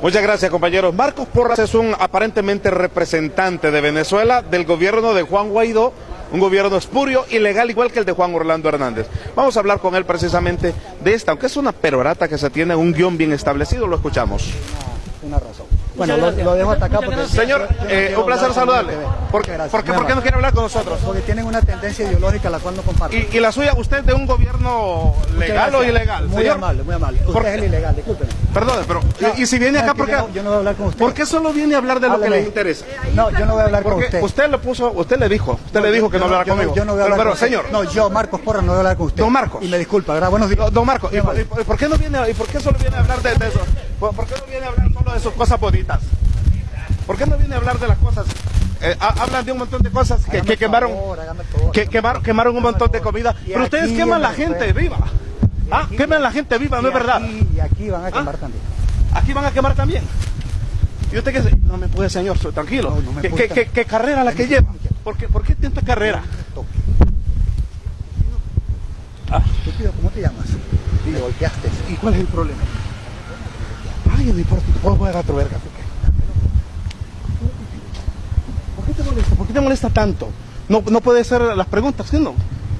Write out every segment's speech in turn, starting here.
Muchas gracias, compañeros. Marcos Porras es un aparentemente representante de Venezuela del gobierno de Juan Guaidó, un gobierno espurio, ilegal, igual que el de Juan Orlando Hernández. Vamos a hablar con él precisamente de esta, aunque es una perorata que se tiene un guion bien establecido, lo escuchamos. Una razón. Bueno, lo, lo dejo hasta acá porque... Señor, eh, un placer saludarle. ¿Por, qué, por qué- por qué no quiere hablar con nosotros? Porque tienen una tendencia ideológica la cual no comparto. Y, y la suya, usted de un gobierno legal o ilegal, Muy señor? amable, muy amable. ¿Por Usted es el ilegal, discúlpeme. Perdone, pero No, y, si viene acá, ¿por qué? yo no- yo no voy a hablar con usted. ¿Por qué solo viene a hablar de lo que le interesa? No, yo no voy a hablar con usted. usted le puso, usted le dijo, usted le dijo que no hablara yo conmigo. Yo no voy a pero, hablar pero, con usted. señor, No, yo, Marcos Porra, no voy a hablar con usted. Don Marcos. Y me disculpa, ¿verdad? Buenos días. Don don Marco, ¿y, por- qué no viene, y por qué solo viene a hablar de, eso? ¿Por, por qué no viene a hablar de sus cosas bonitas? ¿Por qué no viene a hablar de las cosas? Eh, ha- hablan de un montón de cosas que, quemaron, favor, favor, que quemaron, quemaron un montón de comida. Pero ustedes queman la gente viva. Ah, aquí- queman la gente viva, no es verdad. Y aquí van a quemar ¿Ah? también. Aquí van a quemar también. ¿Y usted qué No me puede, señor, so- tranquilo. No, no me ¿Qué, puede qué- qué- qué carrera la que Permítame, lleva? ¿Por qué, ¿Por qué tanta carrera? Ah. ¿cómo te llamas? Y golpeaste. ¿Y cuál es el problema? ¿Por qué te molesta tanto? No, no puede ser las preguntas, ¿sí no?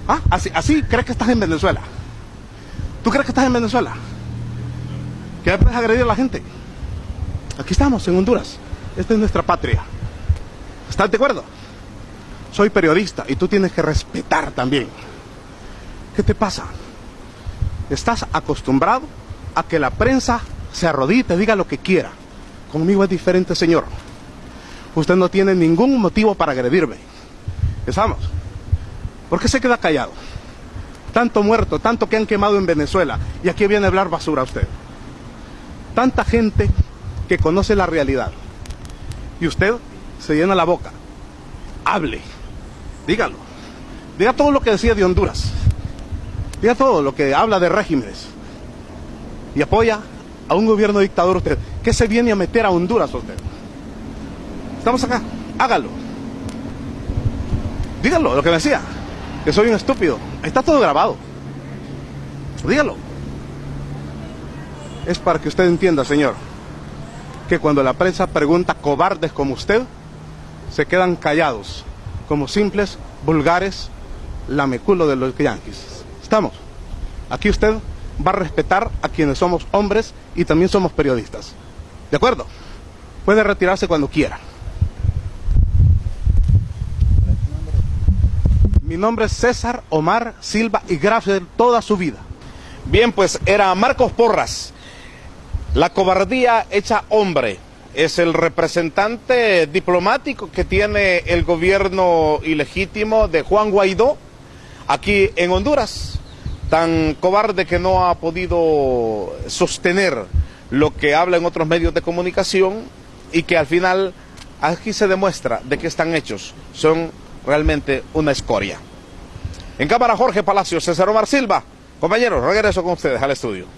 ¿Ah? Así, así crees que estás en Venezuela. ¿Tú crees que estás en Venezuela? ¿Que puedes agredir a la gente? Aquí estamos, en Honduras. Esta es nuestra patria. ¿Estás de acuerdo? Soy periodista y tú tienes que respetar también. ¿Qué te pasa? Estás acostumbrado a que la prensa se arrodille diga lo que quiera. Conmigo es diferente, señor. Usted no tiene ningún motivo para agredirme. ¿Estamos? ¿Por qué se queda callado? Tanto muerto, tanto que han quemado en Venezuela. Y aquí viene a hablar basura usted. Tanta gente que conoce la realidad. Y usted se llena la boca. Hable. Dígalo. Diga todo lo que decía de Honduras. Diga todo lo que habla de regímenes y apoya a un gobierno dictador usted. ¿Qué se viene a meter a Honduras usted? Estamos acá, hágalo. Dígalo, lo que me decía, que soy un estúpido. Está todo grabado. Dígalo. Es para que usted entienda, señor, que cuando la prensa pregunta cobardes como usted, se quedan callados, como simples, vulgares, lameculo de los yanquis. ¿Estamos? Aquí usted va a respetar a quienes somos hombres y también somos periodistas. ¿De acuerdo? Puede retirarse cuando quiera. Mi nombre es César Omar Silva y gracias toda su vida. Bien, pues era Marcos Porras. La cobardía hecha hombre es el representante diplomático que tiene el gobierno ilegítimo de Juan Guaidó aquí en Honduras. Tan cobarde que no ha podido sostener lo que habla en otros medios de comunicación y que al final aquí se demuestra de qué están hechos. Son realmente una escoria. En cámara Jorge Palacio, César Omar Silva. Compañeros, regreso con ustedes al estudio.